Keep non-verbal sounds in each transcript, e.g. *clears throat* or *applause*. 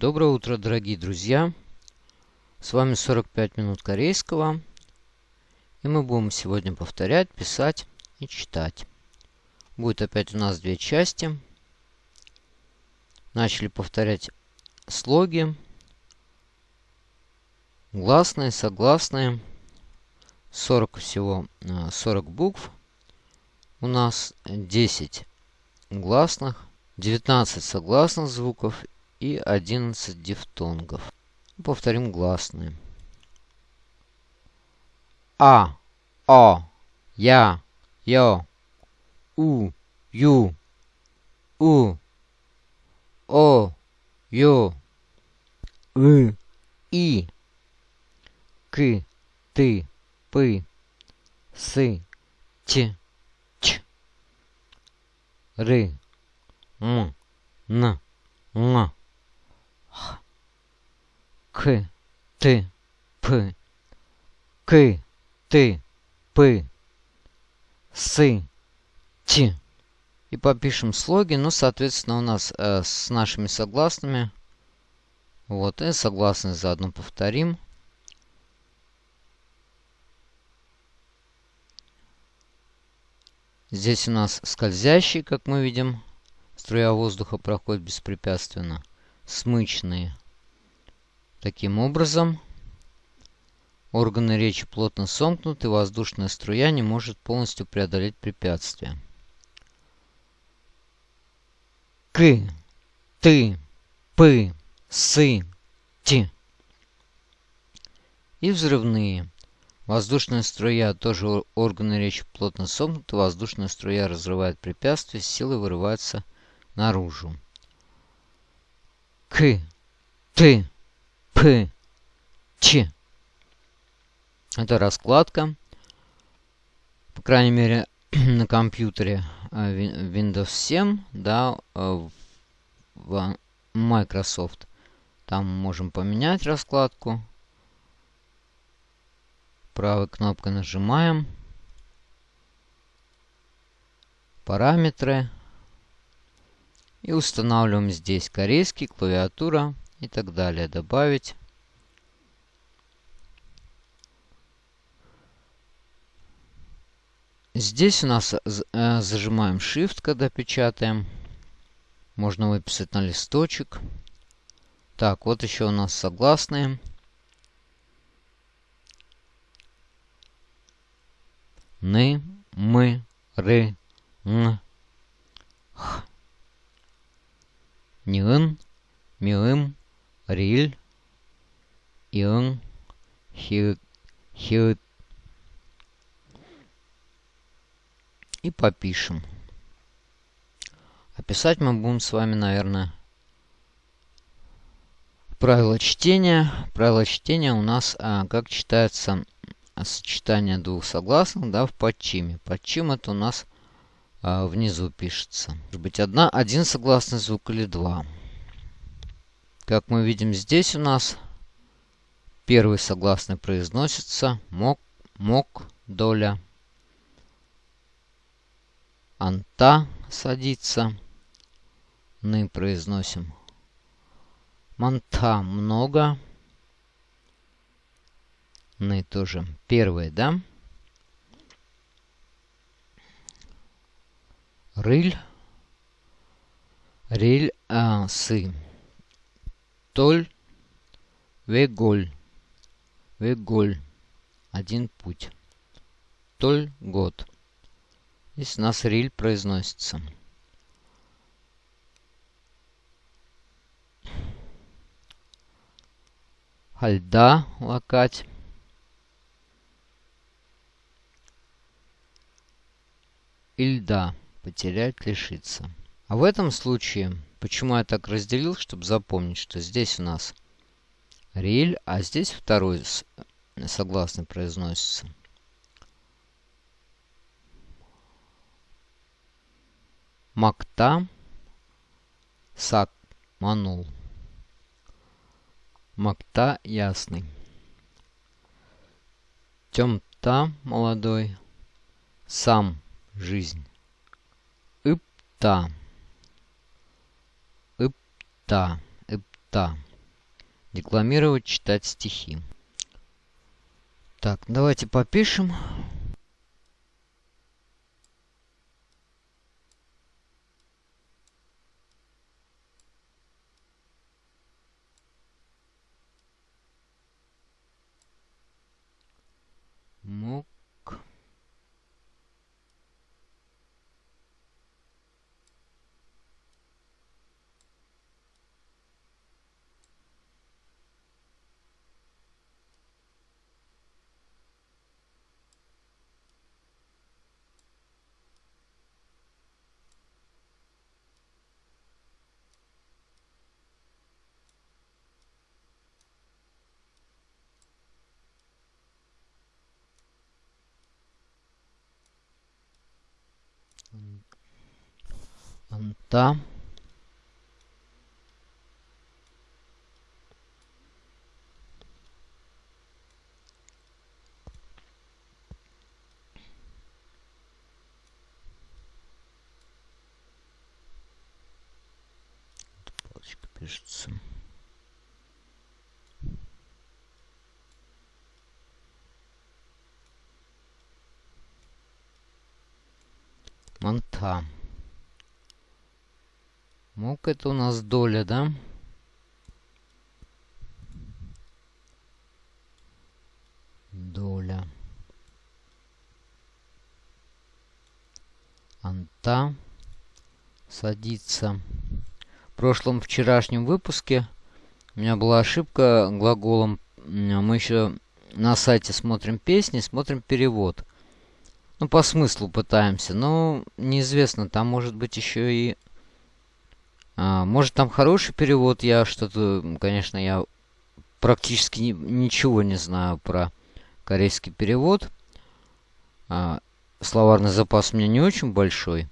Доброе утро, дорогие друзья! С вами 45 минут корейского. И мы будем сегодня повторять, писать и читать. Будет опять у нас две части. Начали повторять слоги. Гласные, согласные. 40 всего, 40 э, букв. У нас 10 гласных, 19 согласных звуков и 11 дифтонгов. Повторим гласные. А, О, Я, Ё, У, Ю, У, О, Ё, И, И, К, Ты, Пы, Сы, Ч, Ч, Ры, М, Н, Н. К, Т, П, К, Т, П, С, Ч. И попишем слоги, ну, соответственно, у нас э, с нашими согласными. Вот, и согласные заодно повторим. Здесь у нас скользящий, как мы видим. Струя воздуха проходит беспрепятственно. Смычные. Таким образом, органы речи плотно сомкнуты, воздушная струя не может полностью преодолеть препятствие. К, ты, пы, сы, ти. И взрывные. Воздушная струя, тоже органы речи плотно сомкнуты, воздушная струя разрывает препятствие, силы вырываются наружу. К, ты, П, Ч. Это раскладка. По крайней мере, *clears throat* на компьютере э, Windows 7, да, э, в Microsoft. Там можем поменять раскладку. Правой кнопкой нажимаем. Параметры. И устанавливаем здесь корейский, клавиатура и так далее. Добавить. Здесь у нас э, зажимаем Shift, когда печатаем. Можно выписать на листочек. Так, вот еще у нас согласные. Ны, мы, ры, н, х. Нин, миым, риль, ин, хи, хи. И попишем. Описать мы будем с вами, наверное, правила чтения. Правила чтения у нас, а, как читается сочетание двух согласных, да, в подчиме. Подчим это у нас а, внизу пишется. Может быть, одна, один согласный звук или два. Как мы видим здесь у нас первый согласный произносится мок, мок, доля. Анта садится. Мы произносим. Манта много. Мы тоже. Первый, да? Рыль. Риль а, сы. Толь, Веголь. Веголь. Один путь. Толь год. Здесь у нас риль произносится. Хальда лакать. Ильда потерять, лишиться. А в этом случае Почему я так разделил, чтобы запомнить, что здесь у нас риль, а здесь второй согласный произносится. Макта, сак, манул. Макта ясный. Темта молодой. Сам жизнь. Ипта. Ипта. Ипта. декламировать, читать стихи. Так, давайте попишем. Мог Анта. Палочка пишется. Манта. Мук это у нас доля, да? Доля. Анта садится. В прошлом вчерашнем выпуске у меня была ошибка глаголом. Мы еще на сайте смотрим песни, смотрим перевод. Ну, по смыслу пытаемся. Но неизвестно, там может быть еще и а, может, там хороший перевод, я что-то, конечно, я практически ни, ничего не знаю про корейский перевод. А, словарный запас у меня не очень большой.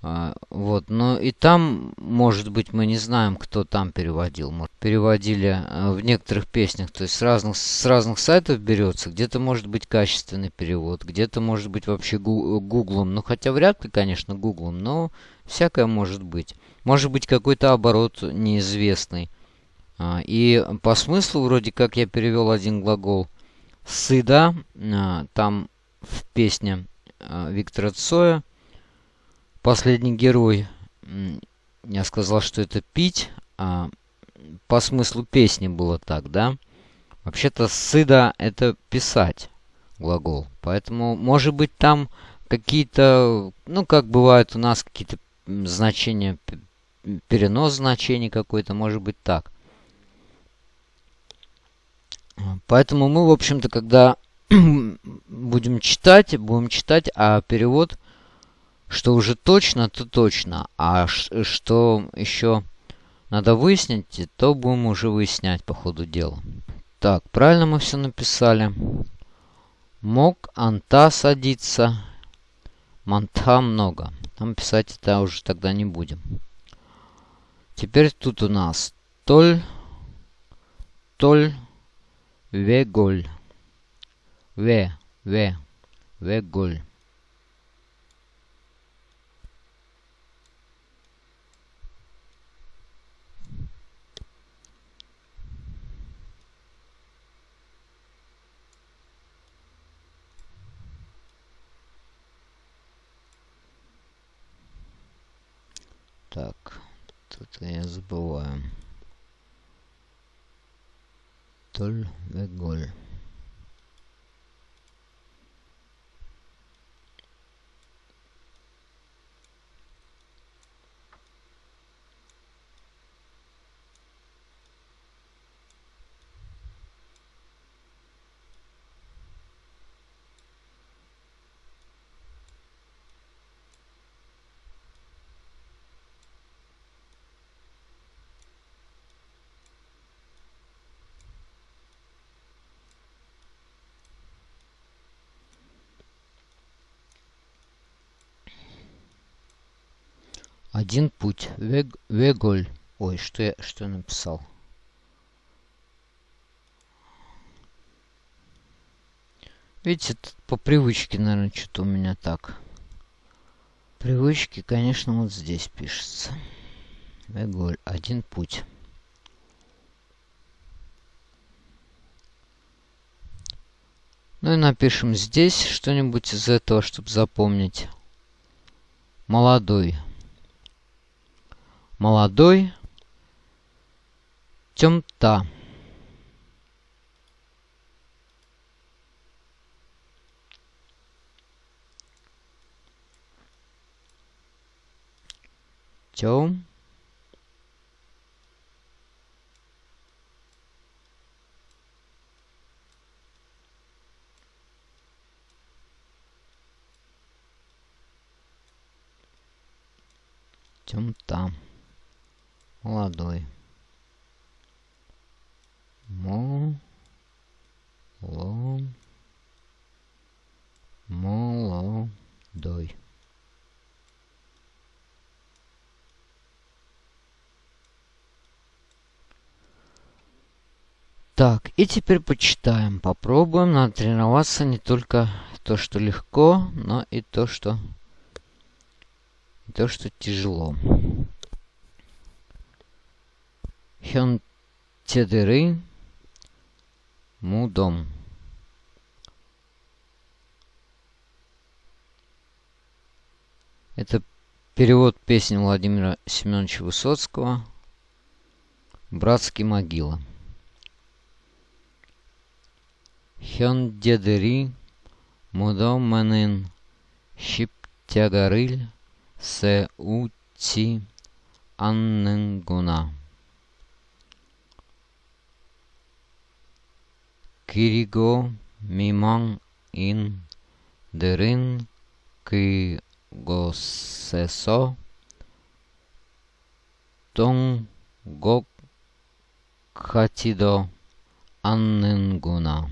А, вот, но и там, может быть, мы не знаем, кто там переводил. Может, переводили в некоторых песнях, то есть с разных, с разных сайтов берется. Где-то может быть качественный перевод, где-то может быть вообще гуглом. Ну, хотя вряд ли, конечно, гуглом, но всякое может быть. Может быть какой-то оборот неизвестный. А, и по смыслу вроде как я перевел один глагол «сыда». А, там в песне а, Виктора Цоя «Последний герой». Я сказал, что это «пить». По смыслу песни было так, да? Вообще-то «сыда» — это «писать» глагол. Поэтому, может быть, там какие-то, ну, как бывает у нас какие-то значения перенос значений какой-то, может быть так. Поэтому мы, в общем-то, когда *clears throat* будем читать, будем читать, а перевод, что уже точно, то точно. А что еще надо выяснить, то будем уже выяснять по ходу дела. Так, правильно мы все написали. Мог анта садиться. Манта много. Там писать это уже тогда не будем. Теперь тут у нас толь, толь, веголь, ве, ве, веголь. Так это я забываю. Толь Один путь. Вег, веголь. Ой, что я, что написал? Видите, по привычке, наверное, что-то у меня так. Привычки, конечно, вот здесь пишется. Веголь. Один путь. Ну и напишем здесь что-нибудь из этого, чтобы запомнить. Молодой. Молодой. Темта. Тем. Темта. Молодой. Мо. Ло. Молодой. Так, и теперь почитаем. Попробуем натренироваться не только то, что легко, но и то, что то, что тяжело. Хён Хёнтедыры Мудом. Это перевод песни Владимира Семеновича Высоцкого «Братский могила». Хёндедери мудом менен шиптягарыль се ути анненгуна. 그리고 미망인들은 그곳에서 동곡 같지도 않는구나.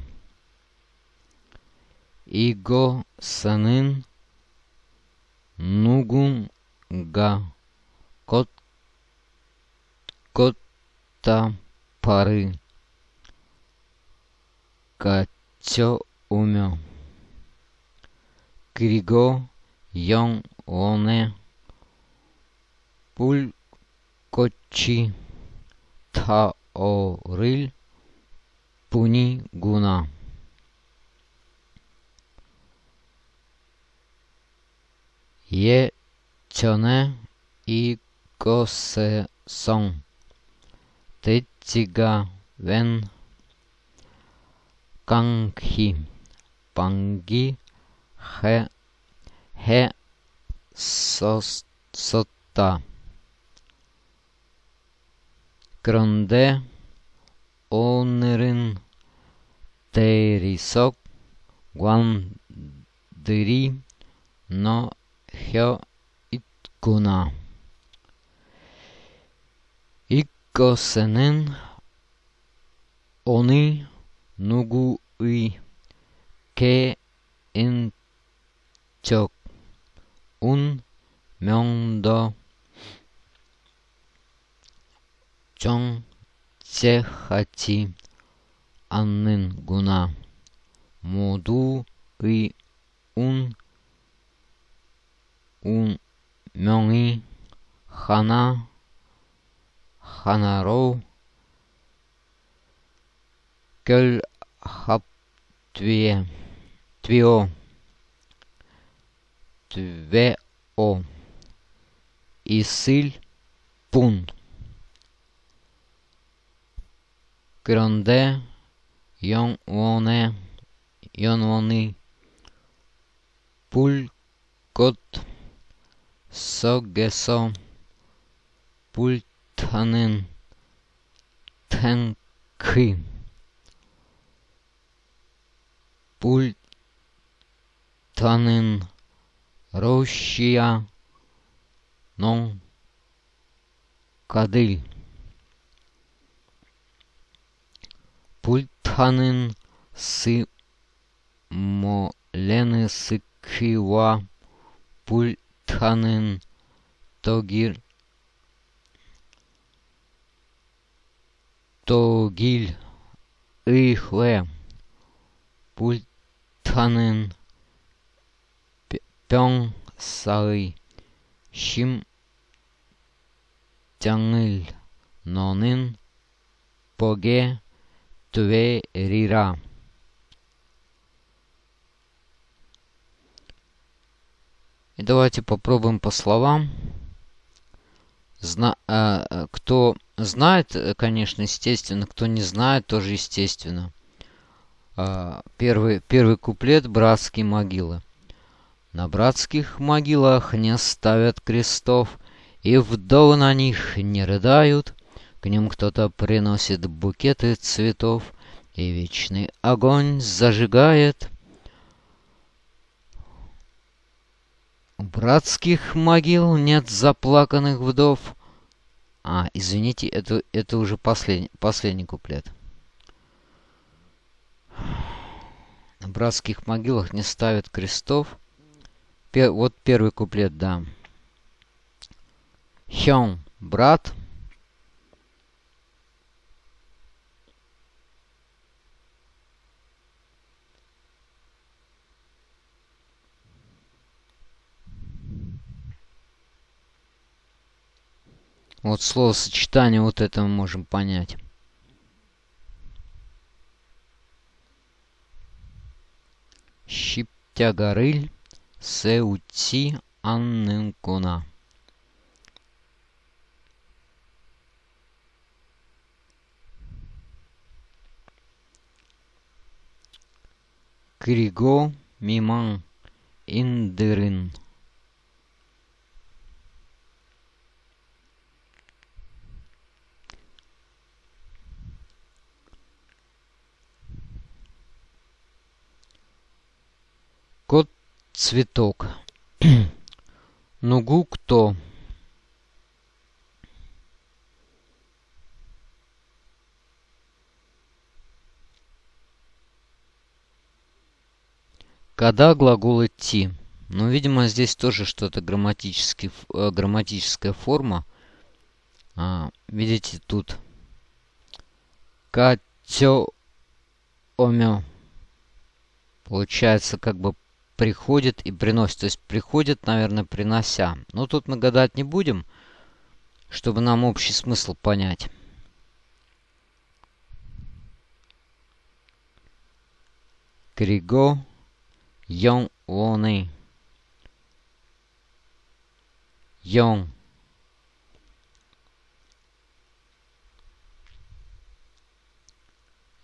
이곳에는 누군가 꽃, 꽃다발을 Катё умен. Криго ён лоне. Пуль кочи таориль пуни гуна. Е тёне и косе сон. Тетига вен Кангхи, Панги, Хе, Хе, сос, Сота. Grande, Онерин, Терисок, Гуандри, Но, Хё, Иткуна. Иккосенен, Они, 누구의 개인적 운명도 정체하지 않는구나. 모두의 운, 운명이 하나, 하나로 결합되어 되어 되어 있을 뿐. 그런데 영원의 영원히 불꽃 속에서 불타는 탱크 Пультанин Рощия, Нон, кадиль. Пультанин Сы Молены Сыкива, Пультанин Тогир, Тогиль, Ихле, Пульт Чанын, Пён Сары, Шим Тянгыл, Нонын, Поге Тверира. И давайте попробуем по словам. Зна э, э кто знает, э, конечно, естественно, кто не знает, тоже естественно. Э, первый, первый куплет «Братские могилы». На братских могилах не ставят крестов, И вдовы на них не рыдают. К ним кто-то приносит букеты цветов, И вечный огонь зажигает — У братских могил нет заплаканных вдов. А, извините, это, это уже последний, последний куплет. Братских могилах не ставят крестов. Пер, вот первый куплет, да. Хён, брат. Вот словосочетание вот это мы можем понять. Щиптягарыль сеути аннынкуна. Криго миман индырын. Кот цветок. *clears throat* Нугу кто? Когда глагол идти? Ну, видимо, здесь тоже что-то э, грамматическая форма. А, видите, тут катё омё. Получается, как бы приходит и приносит. То есть приходит, наверное, принося. Но тут мы гадать не будем, чтобы нам общий смысл понять. Криго Йон Воны. Йон.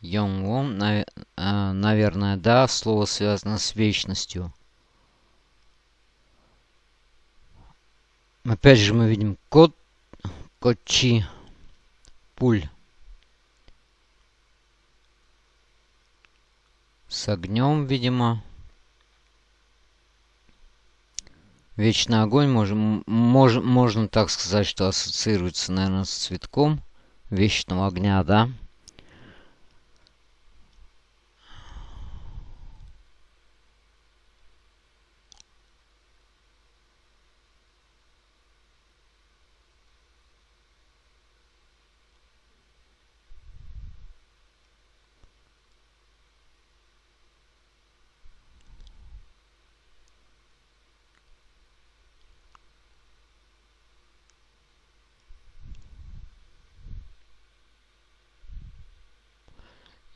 Йонгвон, а, наверное, да, слово связано с вечностью. Опять же мы видим кот, кочи, пуль. С огнем, видимо. Вечный огонь, можем, мож, можно так сказать, что ассоциируется, наверное, с цветком вечного огня, да?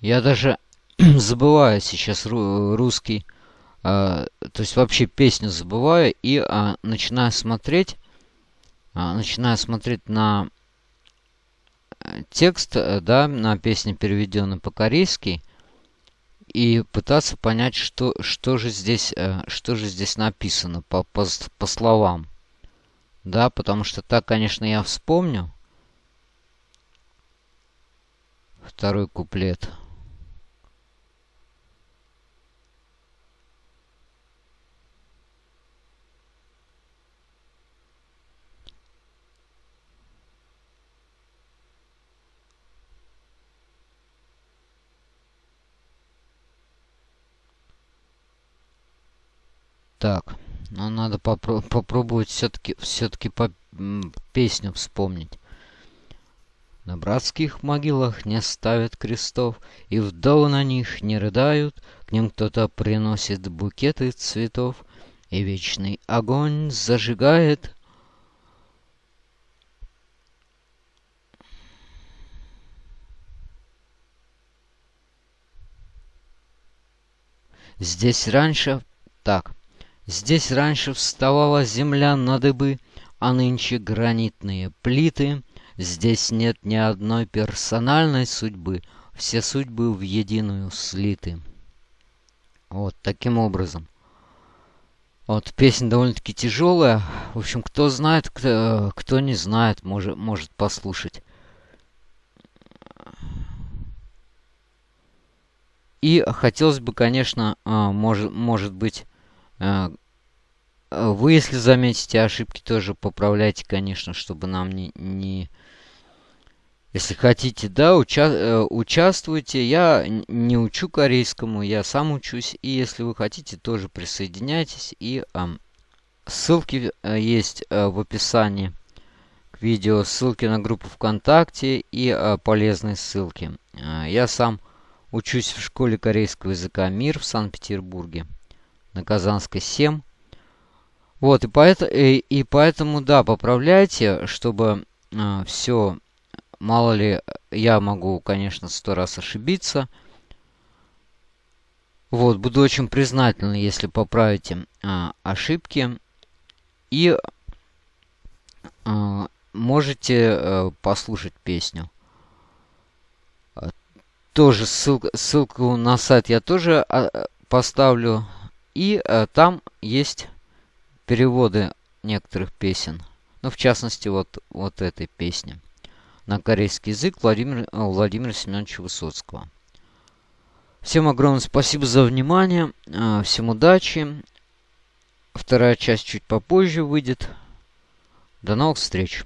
Я даже *clears throat* забываю сейчас русский, э, то есть вообще песню забываю и э, начинаю смотреть, э, начинаю смотреть на текст, э, да, на песне, переведенной по-корейски, и пытаться понять, что, что, же здесь, э, что же здесь написано по, по, по словам. Да, потому что так, конечно, я вспомню. Второй куплет. Так, ну надо попро попробовать все-таки все-таки по песню вспомнить. На братских могилах не ставят крестов, И вдовы на них не рыдают, К ним кто-то приносит букеты цветов, И вечный огонь зажигает. Здесь раньше... Так, Здесь раньше вставала земля на дыбы, а нынче гранитные плиты. Здесь нет ни одной персональной судьбы, все судьбы в единую слиты. Вот таким образом. Вот, песня довольно-таки тяжелая. В общем, кто знает, кто, кто не знает, может, может послушать. И хотелось бы, конечно, а, может, может быть, вы, если заметите ошибки, тоже поправляйте, конечно, чтобы нам не... не... Если хотите, да, уча э, участвуйте. Я не учу корейскому, я сам учусь. И если вы хотите, тоже присоединяйтесь. И э, ссылки есть э, в описании к видео, ссылки на группу ВКонтакте и э, полезные ссылки. Э, я сам учусь в школе корейского языка МИР в Санкт-Петербурге на Казанской 7. Вот, и, поэтому, и, и поэтому, да, поправляйте, чтобы э, все, мало ли, я могу, конечно, сто раз ошибиться. Вот, буду очень признателен, если поправите э, ошибки. И э, можете э, послушать песню. Тоже ссылка, ссылку на сайт я тоже э, поставлю. И э, там есть переводы некоторых песен. Ну, в частности, вот, вот этой песни. На корейский язык Владимир, э, Владимира Семеновича Высоцкого. Всем огромное спасибо за внимание. Э, всем удачи. Вторая часть чуть попозже выйдет. До новых встреч.